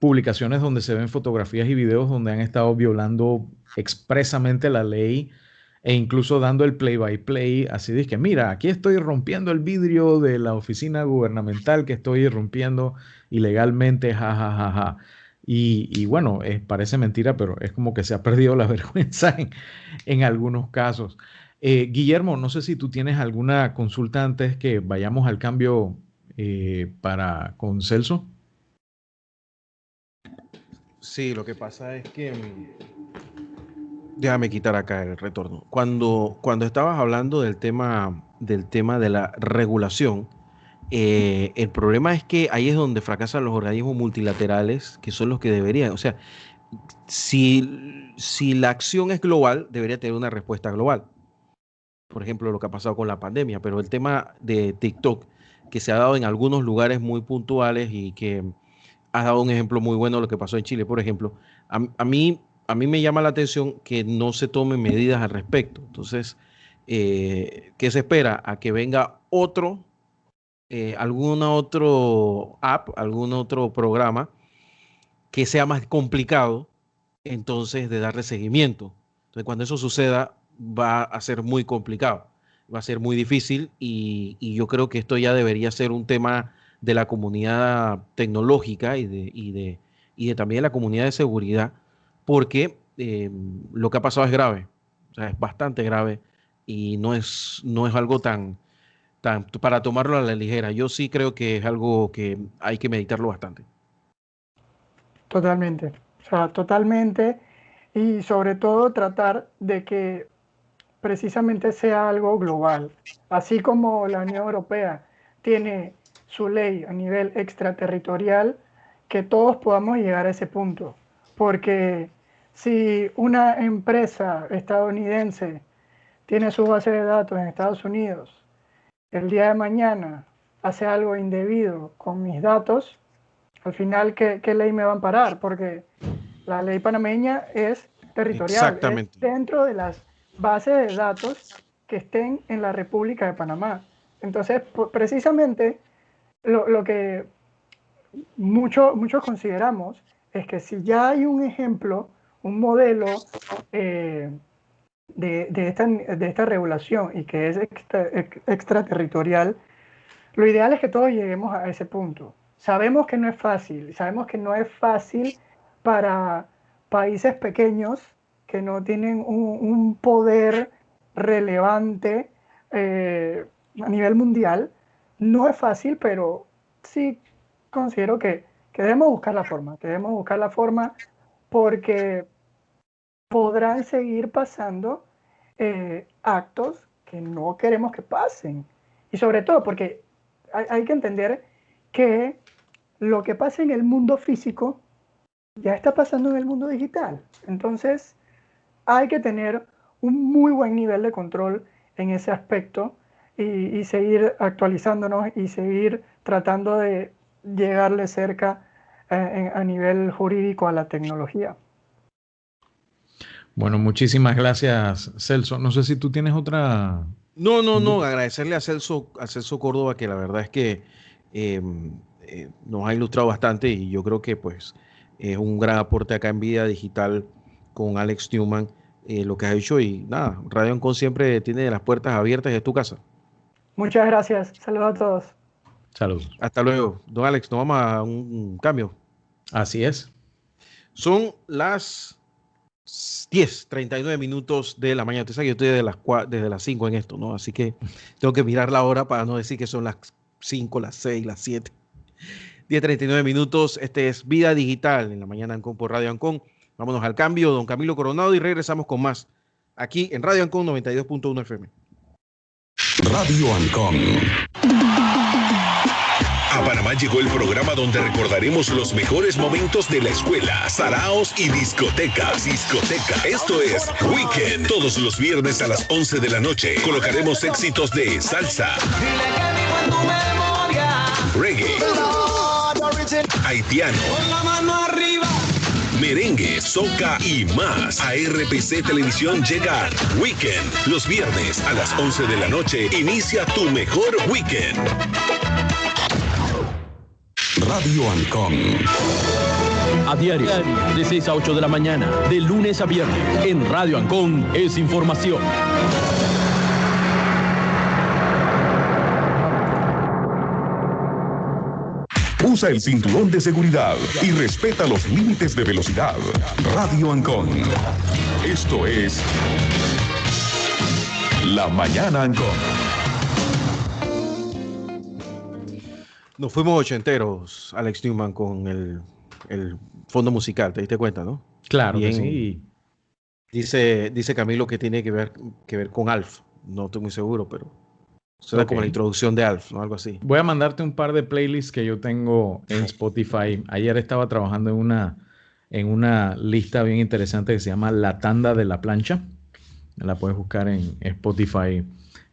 publicaciones donde se ven fotografías y videos donde han estado violando expresamente la ley e incluso dando el play by play, así de que mira, aquí estoy rompiendo el vidrio de la oficina gubernamental que estoy rompiendo ilegalmente, jajajaja. Ja, ja, ja. Y, bueno, parece mentira, pero es como que se ha perdido la vergüenza en, algunos casos. Eh, Guillermo, no sé si tú tienes alguna consulta antes que vayamos al cambio eh, para con Celso. Sí, lo que pasa es que mm, déjame quitar acá el retorno. Cuando, cuando estabas hablando del tema, del tema de la regulación, eh, el problema es que ahí es donde fracasan los organismos multilaterales, que son los que deberían. O sea, si, si la acción es global, debería tener una respuesta global. Por ejemplo, lo que ha pasado con la pandemia, pero el tema de TikTok, que se ha dado en algunos lugares muy puntuales y que has dado un ejemplo muy bueno de lo que pasó en Chile, por ejemplo, a, mí, a mí me llama la atención que no se tomen medidas al respecto. Entonces, eh, ¿qué se espera? A que venga otro eh, algún otro app, algún otro programa que sea más complicado entonces de darle seguimiento. Entonces cuando eso suceda va a ser muy complicado, va a ser muy difícil y, yo creo que esto ya debería ser un tema de la comunidad tecnológica y de, y de, y de también la comunidad de seguridad, porque eh, lo que ha pasado es grave, o sea, es bastante grave y no es, no es algo tan, para tomarlo a la ligera. Yo sí creo que es algo que hay que meditarlo bastante. Totalmente, o sea, totalmente. Y sobre todo tratar de que precisamente sea algo global. Así como la Unión Europea tiene su ley a nivel extraterritorial, que todos podamos llegar a ese punto. Porque si una empresa estadounidense tiene su base de datos en Estados Unidos el día de mañana hace algo indebido con mis datos, al final, ¿qué, ley me va a amparar? Porque la ley panameña es territorial, es dentro de las bases de datos que estén en la República de Panamá. Entonces, precisamente lo, que muchos consideramos es que si ya hay un ejemplo, un modelo eh, de, esta, de esta regulación y que es extraterritorial, lo ideal es que todos lleguemos a ese punto. Sabemos que no es fácil, sabemos que no es fácil para países pequeños que no tienen un, poder relevante eh, a nivel mundial. No es fácil, pero sí considero que, que debemos buscar la forma, que debemos buscar la forma porque podrán seguir pasando eh, actos que no queremos que pasen. Y sobre todo porque hay, que entender que lo que pasa en el mundo físico ya está pasando en el mundo digital. Entonces hay que tener un muy buen nivel de control en ese aspecto y, seguir actualizándonos y seguir tratando de llegarle cerca eh, a nivel jurídico a la tecnología. Bueno, muchísimas gracias, Celso. No sé si tú tienes otra. No, no, no. Agradecerle a Celso, a Celso Córdoba, que la verdad es que em, eh, nos ha ilustrado bastante y yo creo que pues es un gran aporte acá en Vida Digital con Alex Newman, eh, lo que ha hecho. Y nada, Radio Ancon siempre tiene las puertas abiertas de tu casa. Muchas gracias. Saludos a todos. Saludos. Hasta luego. Don Alex, nos vamos a un cambio. Así es. Son las 10, 39 minutos de la mañana. Usted sabe que yo estoy desde las, desde las 5 en esto, ¿no? Así que tengo que mirar la hora para no decir que son las 5, las 6, las 7. 10, 39 minutos. Este es Vida Digital en la mañana Ancon por Radio Ancon. Vámonos al cambio, don Camilo Coronado, y regresamos con más aquí en Radio Ancon 92.1 FM. Radio Ancon. A Panamá llegó el programa donde recordaremos los mejores momentos de la escuela, saraos y discotecas. Discoteca. Esto es Weekend. Todos los viernes a las 11 de la noche colocaremos éxitos de salsa, reggae, haitiano, merengue, soca y más. A RPC Televisión llega Weekend. Los viernes a las 11 de la noche inicia tu mejor weekend. Radio Ancon. A diario, de 6 a 8 de la mañana, de lunes a viernes, en Radio Ancon es información. Usa el cinturón de seguridad y respeta los límites de velocidad. Radio Ancon. Esto es La Mañana Ancon. Nos fuimos ochenteros, Alex Newman, con el, fondo musical, ¿te diste cuenta, no? Claro sí. Dice, dice Camilo que tiene que ver, que ver con Alf. No estoy muy seguro, pero Será como la introducción de Alf, ¿no? Algo así. Voy a mandarte un par de playlists que yo tengo en Spotify. Ayer estaba trabajando en una, en una lista bien interesante que se llama La Tanda de la Plancha. La puedes buscar en Spotify.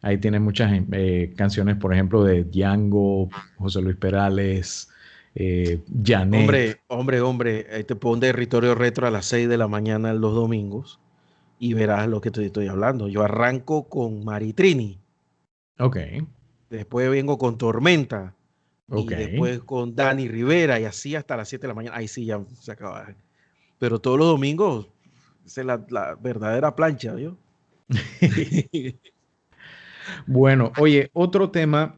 Ahí tiene muchas eh, canciones, por ejemplo, de Django, José Luis Perales, eh, Janet. Hombre, hombre, hombre, ahí te un territorio retro a las 6 de la mañana los domingos y verás lo que te estoy hablando. Yo arranco con Maritrini Ok. Después vengo con Tormenta. Y después con Dani Rivera y así hasta las 7 de la mañana. Ahí sí ya se acaba. Pero todos los domingos es la, verdadera plancha, ¿yo? bueno, oye, otro tema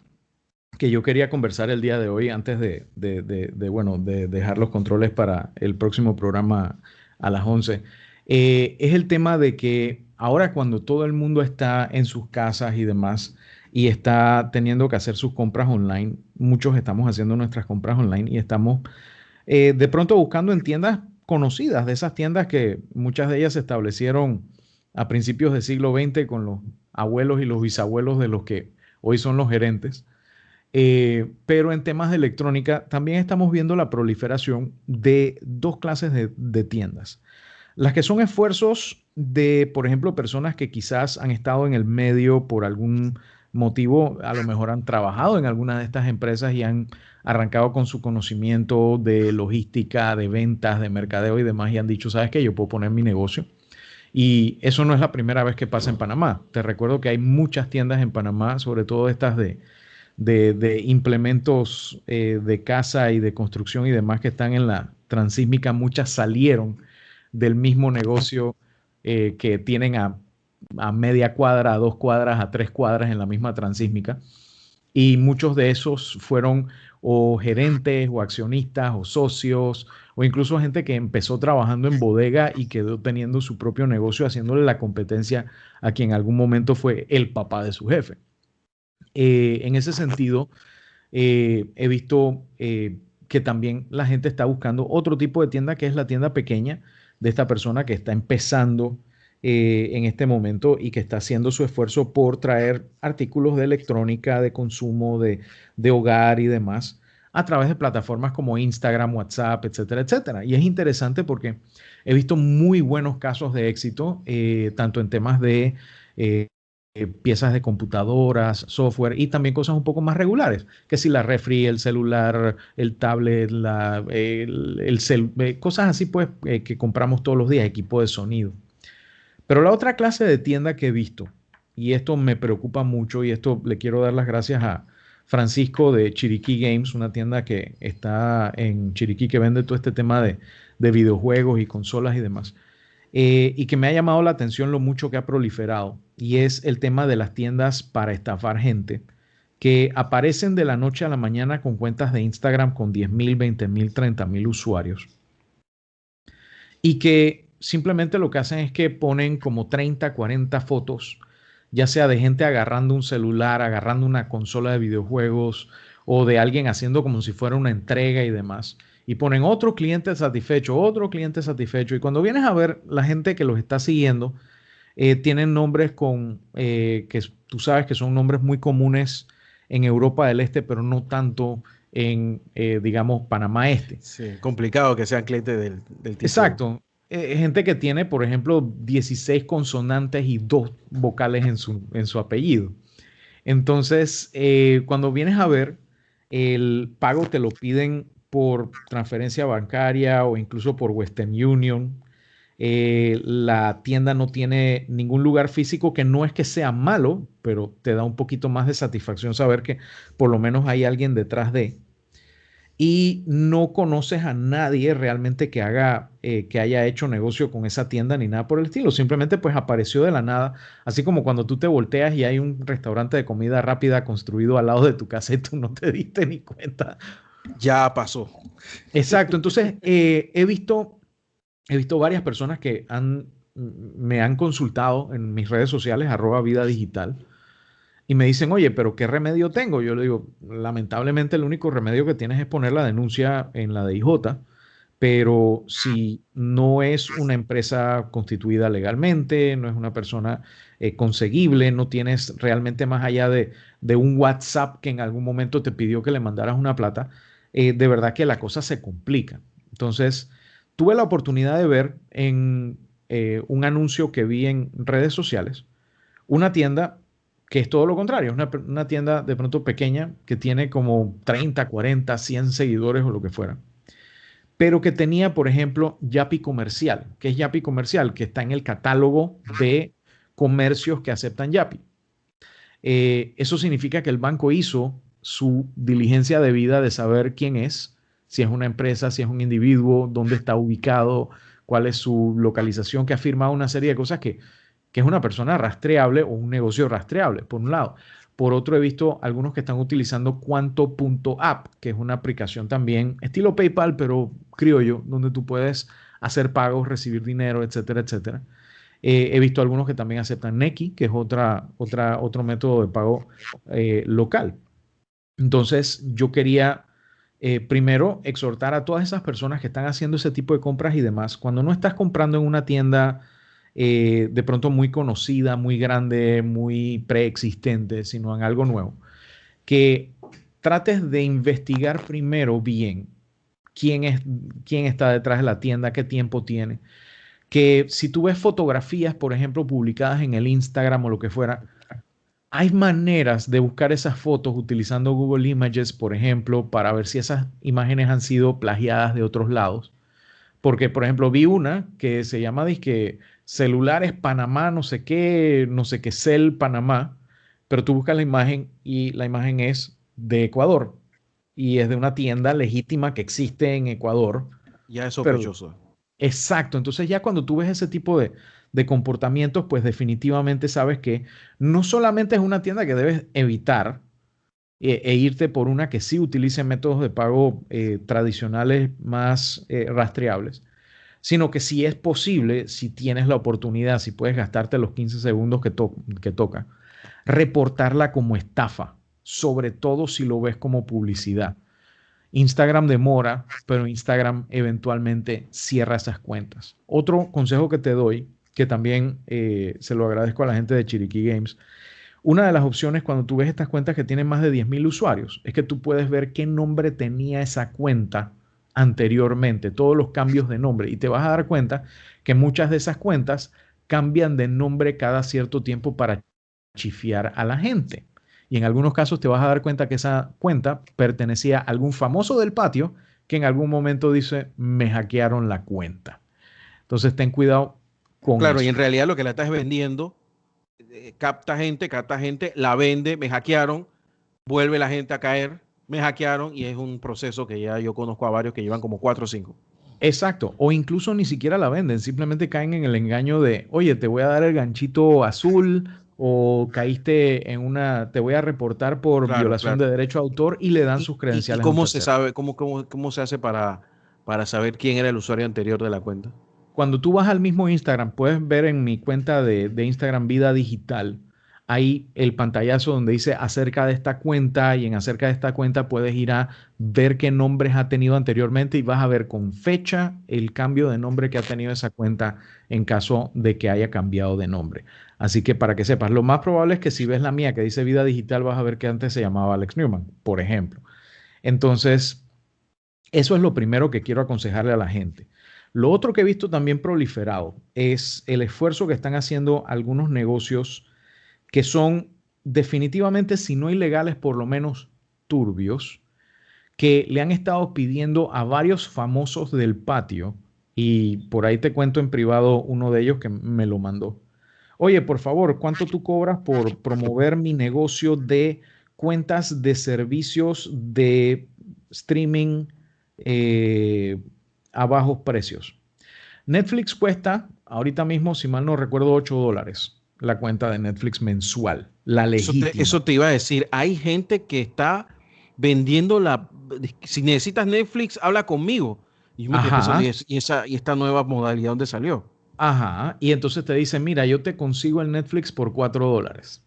que yo quería conversar el día de hoy antes de, de, bueno, de dejar los controles para el próximo programa a las 11, eh, es el tema de que ahora cuando todo el mundo está en sus casas y demás, y está teniendo que hacer sus compras online. Muchos estamos haciendo nuestras compras online y estamos eh, de pronto buscando en tiendas conocidas, de esas tiendas que muchas de ellas se establecieron a principios del siglo XX con los abuelos y los bisabuelos de los que hoy son los gerentes. Eh, pero en temas de electrónica también estamos viendo la proliferación de dos clases de, tiendas. Las que son esfuerzos de, por ejemplo, personas que quizás han estado en el medio por algún motivo, a lo mejor han trabajado en alguna de estas empresas y han arrancado con su conocimiento de logística, de ventas, de mercadeo y demás y han dicho, ¿sabes qué? Yo puedo poner mi negocio. Y eso no es la primera vez que pasa en Panamá. Te recuerdo que hay muchas tiendas en Panamá, sobre todo estas de, implementos eh, de casa y de construcción y demás que están en la transísmica. Muchas salieron del mismo negocio eh, que tienen a a media cuadra, a dos cuadras, a tres cuadras en la misma transísmica. Y muchos de esos fueron o gerentes o accionistas o socios o incluso gente que empezó trabajando en bodega y quedó teniendo su propio negocio haciéndole la competencia a quien en algún momento fue el papá de su jefe. Eh, en ese sentido, eh, he visto eh, que también la gente está buscando otro tipo de tienda que es la tienda pequeña de esta persona que está empezando en este momento y que está haciendo su esfuerzo por traer artículos de electrónica, de consumo, de, hogar y demás a través de plataformas como Instagram, WhatsApp, etcétera, etcétera. Y es interesante porque he visto muy buenos casos de éxito, eh, tanto en temas de eh, piezas de computadoras, software y también cosas un poco más regulares, que si la refri, el celular, el tablet, la, el, cosas así pues que compramos todos los días, equipo de sonido. Pero la otra clase de tienda que he visto, y esto me preocupa mucho, y esto le quiero dar las gracias a Francisco de Chiriquí Games, una tienda que está en Chiriquí que vende todo este tema de, videojuegos y consolas y demás. Eh, y que me ha llamado la atención lo mucho que ha proliferado, y es el tema de las tiendas para estafar gente, que aparecen de la noche a la mañana con cuentas de Instagram con 10 mil, 20 mil, 30 mil usuarios, y que simplemente lo que hacen es que ponen como 30, 40 fotos, ya sea de gente agarrando un celular, agarrando una consola de videojuegos o de alguien haciendo como si fuera una entrega y demás. Y ponen otro cliente satisfecho, otro cliente satisfecho. Y cuando vienes a ver la gente que los está siguiendo, eh, tienen nombres con, eh, que tú sabes que son nombres muy comunes en Europa del Este, pero no tanto en, eh, digamos, Panamá Este. Sí, complicado que sean clientes del, del Exacto. Eh, gente que tiene, por ejemplo, 16 consonantes y dos vocales en su, en su apellido. Entonces, eh, cuando vienes a ver, el pago te lo piden por transferencia bancaria o incluso por Western Union. Eh, la tienda no tiene ningún lugar físico que no es que sea malo, pero te da un poquito más de satisfacción saber que por lo menos hay alguien detrás de y no conoces a nadie realmente que haga, eh, que haya hecho negocio con esa tienda ni nada por el estilo. Simplemente pues apareció de la nada, así como cuando tú te volteas y hay un restaurante de comida rápida construido al lado de tu casa y tú no te diste ni cuenta. Ya pasó. Exacto. Entonces eh, he visto, he visto varias personas que han, me han consultado en mis redes sociales, arroba vida digital y me dicen, oye, pero ¿qué remedio tengo? Yo le digo, lamentablemente el único remedio que tienes es poner la denuncia en la DIJ, pero si no es una empresa constituida legalmente, no es una persona eh, conseguible, no tienes realmente más allá de, un WhatsApp que en algún momento te pidió que le mandaras una plata, eh, de verdad que la cosa se complica. Entonces, tuve la oportunidad de ver en eh, un anuncio que vi en redes sociales, una tienda que es todo lo contrario, es una, tienda de pronto pequeña que tiene como 30, 40, 100 seguidores o lo que fuera, pero que tenía, por ejemplo, Yapi Comercial. que es Yapi Comercial? Que está en el catálogo de comercios que aceptan Yapi. Eh, eso significa que el banco hizo su diligencia de vida de saber quién es, si es una empresa, si es un individuo, dónde está ubicado, cuál es su localización, que ha firmado una serie de cosas que que es una persona rastreable o un negocio rastreable, por un lado. Por otro, he visto algunos que están utilizando Cuanto.app, que es una aplicación también estilo PayPal, pero criollo, donde tú puedes hacer pagos, recibir dinero, etcétera, etcétera. Eh, he visto algunos que también aceptan Neki, que es otra, otra, otro método de pago eh, local. Entonces, yo quería eh, primero exhortar a todas esas personas que están haciendo ese tipo de compras y demás, cuando no estás comprando en una tienda eh, de pronto muy conocida, muy grande, muy preexistente, sino en algo nuevo. Que trates de investigar primero bien quién, es, quién está detrás de la tienda, qué tiempo tiene. Que si tú ves fotografías, por ejemplo, publicadas en el Instagram o lo que fuera, hay maneras de buscar esas fotos utilizando Google Images, por ejemplo, para ver si esas imágenes han sido plagiadas de otros lados. Porque, por ejemplo, vi una que se llama disque celulares Panamá, no sé qué, no sé qué, Cel Panamá, pero tú buscas la imagen y la imagen es de Ecuador y es de una tienda legítima que existe en Ecuador. Ya es sospechoso. exacto, entonces ya cuando tú ves ese tipo de, comportamientos, pues definitivamente sabes que no solamente es una tienda que debes evitar eh, e, irte por una que sí utilice métodos de pago eh, tradicionales más eh, rastreables, sino que si es posible, si tienes la oportunidad, si puedes gastarte los 15 segundos que, que toca, reportarla como estafa, sobre todo si lo ves como publicidad. Instagram demora, pero Instagram eventualmente cierra esas cuentas. Otro consejo que te doy, que también eh, se lo agradezco a la gente de Chiriquí Games, una de las opciones cuando tú ves estas cuentas que tienen más de 10.000 usuarios es que tú puedes ver qué nombre tenía esa cuenta anteriormente, todos los cambios de nombre. Y te vas a dar cuenta que muchas de esas cuentas cambian de nombre cada cierto tiempo para chifiar a la gente. Y en algunos casos te vas a dar cuenta que esa cuenta pertenecía a algún famoso del patio que en algún momento dice, me hackearon la cuenta. Entonces ten cuidado con Claro, y en realidad lo que la estás vendiendo, eh, capta gente, capta gente, la vende, me hackearon, vuelve la gente a caer me hackearon y es un proceso que ya yo conozco a varios que llevan como cuatro o cinco. Exacto, o incluso ni siquiera la venden, simplemente caen en el engaño de, oye, te voy a dar el ganchito azul o caíste en una, te voy a reportar por violación de derecho a autor y le dan sus credenciales. ¿Y cómo se sabe, cómo, cómo, cómo se hace para, para saber quién era el usuario anterior de la cuenta? Cuando tú vas al mismo Instagram, puedes ver en mi cuenta de, de Instagram Vida Digital, hay el pantallazo donde dice acerca de esta cuenta y en acerca de esta cuenta puedes ir a ver qué nombres ha tenido anteriormente y vas a ver con fecha el cambio de nombre que ha tenido esa cuenta en caso de que haya cambiado de nombre. Así que para que sepas, lo más probable es que si ves la mía que dice vida digital vas a ver que antes se llamaba Alex Newman, por ejemplo. Entonces, eso es lo primero que quiero aconsejarle a la gente. Lo otro que he visto también proliferado es el esfuerzo que están haciendo algunos negocios que son definitivamente, si no ilegales, por lo menos turbios, que le han estado pidiendo a varios famosos del patio, y por ahí te cuento en privado uno de ellos que me lo mandó. Oye, por favor, ¿cuánto tú cobras por promover mi negocio de cuentas de servicios de streaming eh, a bajos precios? Netflix cuesta, ahorita mismo, si mal no recuerdo, 8 dólares la cuenta de Netflix mensual, la legítima. Eso te, iba a decir, hay gente que está vendiendo la... Si necesitas Netflix, habla conmigo. Y, y, esa, y esta nueva modalidad, ¿dónde salió? Ajá, y entonces te dicen, mira, yo te consigo el Netflix por 4 dólares.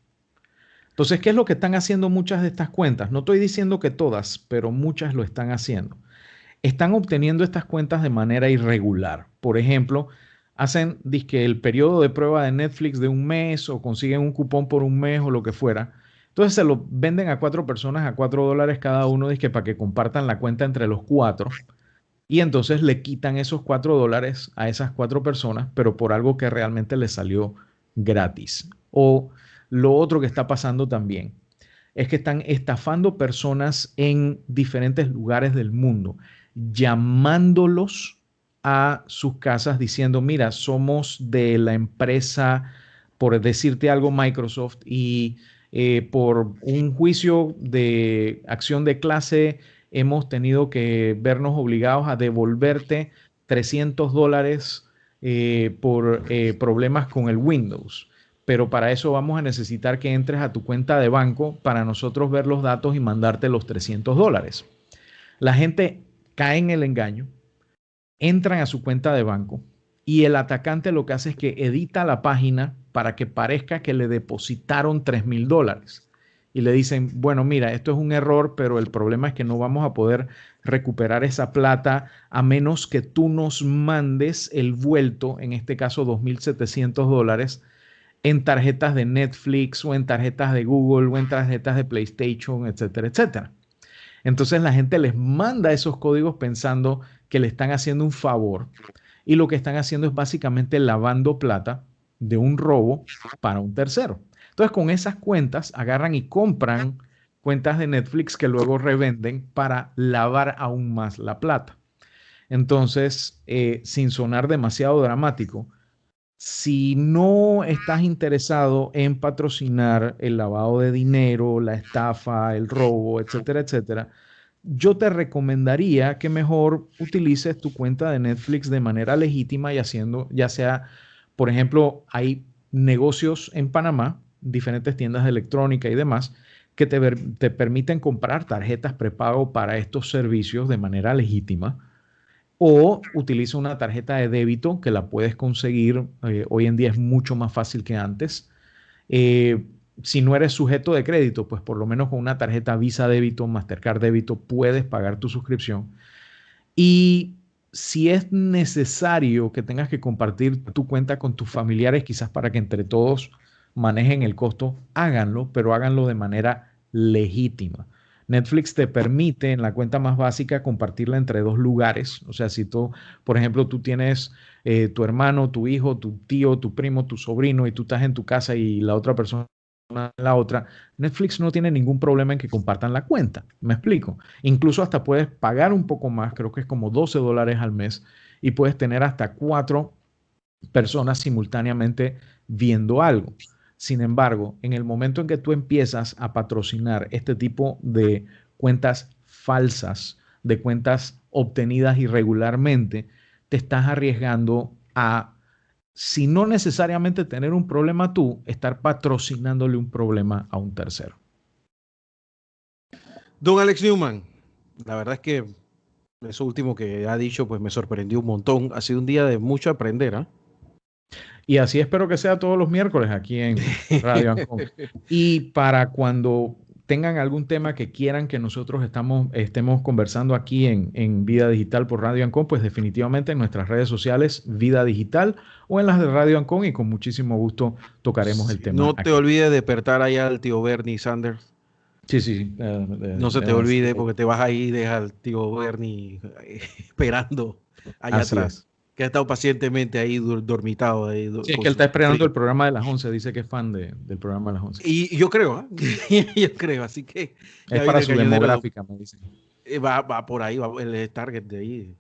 Entonces, ¿qué es lo que están haciendo muchas de estas cuentas? No estoy diciendo que todas, pero muchas lo están haciendo. Están obteniendo estas cuentas de manera irregular. Por ejemplo, hacen que el periodo de prueba de Netflix de un mes o consiguen un cupón por un mes o lo que fuera. Entonces se lo venden a cuatro personas a cuatro dólares cada uno, que para que compartan la cuenta entre los cuatro. Y entonces le quitan esos cuatro dólares a esas cuatro personas, pero por algo que realmente les salió gratis. O lo otro que está pasando también es que están estafando personas en diferentes lugares del mundo, llamándolos a sus casas diciendo, mira, somos de la empresa, por decirte algo, Microsoft, y eh, por un juicio de acción de clase hemos tenido que vernos obligados a devolverte 300 dólares eh, por eh, problemas con el Windows. Pero para eso vamos a necesitar que entres a tu cuenta de banco para nosotros ver los datos y mandarte los 300 dólares. La gente cae en el engaño, entran a su cuenta de banco y el atacante lo que hace es que edita la página para que parezca que le depositaron 3 mil dólares. Y le dicen, bueno, mira, esto es un error, pero el problema es que no vamos a poder recuperar esa plata a menos que tú nos mandes el vuelto, en este caso 2.700 dólares, en tarjetas de Netflix o en tarjetas de Google o en tarjetas de PlayStation, etcétera, etcétera. Entonces la gente les manda esos códigos pensando que le están haciendo un favor y lo que están haciendo es básicamente lavando plata de un robo para un tercero. Entonces con esas cuentas agarran y compran cuentas de Netflix que luego revenden para lavar aún más la plata. Entonces, eh, sin sonar demasiado dramático, si no estás interesado en patrocinar el lavado de dinero, la estafa, el robo, etcétera, etcétera, yo te recomendaría que mejor utilices tu cuenta de Netflix de manera legítima y haciendo, ya sea, por ejemplo, hay negocios en Panamá, diferentes tiendas de electrónica y demás, que te, te permiten comprar tarjetas prepago para estos servicios de manera legítima. O utiliza una tarjeta de débito que la puedes conseguir, eh, hoy en día es mucho más fácil que antes. Eh, si no eres sujeto de crédito, pues por lo menos con una tarjeta Visa débito, Mastercard débito, puedes pagar tu suscripción. Y si es necesario que tengas que compartir tu cuenta con tus familiares, quizás para que entre todos manejen el costo, háganlo, pero háganlo de manera legítima. Netflix te permite en la cuenta más básica compartirla entre dos lugares. O sea, si tú, por ejemplo, tú tienes eh, tu hermano, tu hijo, tu tío, tu primo, tu sobrino y tú estás en tu casa y la otra persona la otra, Netflix no tiene ningún problema en que compartan la cuenta. Me explico. Incluso hasta puedes pagar un poco más, creo que es como 12 dólares al mes, y puedes tener hasta cuatro personas simultáneamente viendo algo. Sin embargo, en el momento en que tú empiezas a patrocinar este tipo de cuentas falsas, de cuentas obtenidas irregularmente, te estás arriesgando a si no necesariamente tener un problema tú, estar patrocinándole un problema a un tercero. Don Alex Newman, la verdad es que eso último que ha dicho, pues me sorprendió un montón. Ha sido un día de mucho aprender. ¿ah? Y así espero que sea todos los miércoles aquí en Radio Ancon. Y para cuando tengan algún tema que quieran que nosotros estamos, estemos conversando aquí en, en Vida Digital por Radio Ancon, pues definitivamente en nuestras redes sociales Vida Digital o en las de Radio Ancon y con muchísimo gusto tocaremos el tema. No te olvides de despertar allá al tío Bernie Sanders. Sí, sí. Eh, no se te olvide porque te vas ahí y dejas al tío Bernie esperando allá atrás que ha estado pacientemente ahí dormitado. Ahí, sí, es que él está esperando el programa de las 11, dice que es fan de, del programa de las 11. Y yo creo, ¿eh? yo creo, así que... Es para su demográfica, me dicen. Eh, va, va por ahí, va el target de ahí.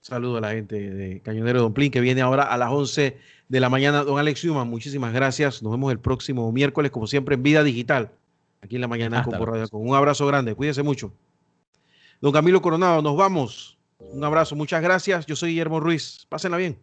Saludo a la gente de Cañonero Don Plin, que viene ahora a las 11 de la mañana. Don Alex Human, muchísimas gracias. Nos vemos el próximo miércoles, como siempre, en Vida Digital, aquí en la mañana con Radio. Con un abrazo grande, cuídese mucho. Don Camilo Coronado, nos vamos. Un abrazo, muchas gracias. Yo soy Guillermo Ruiz. Pásenla bien.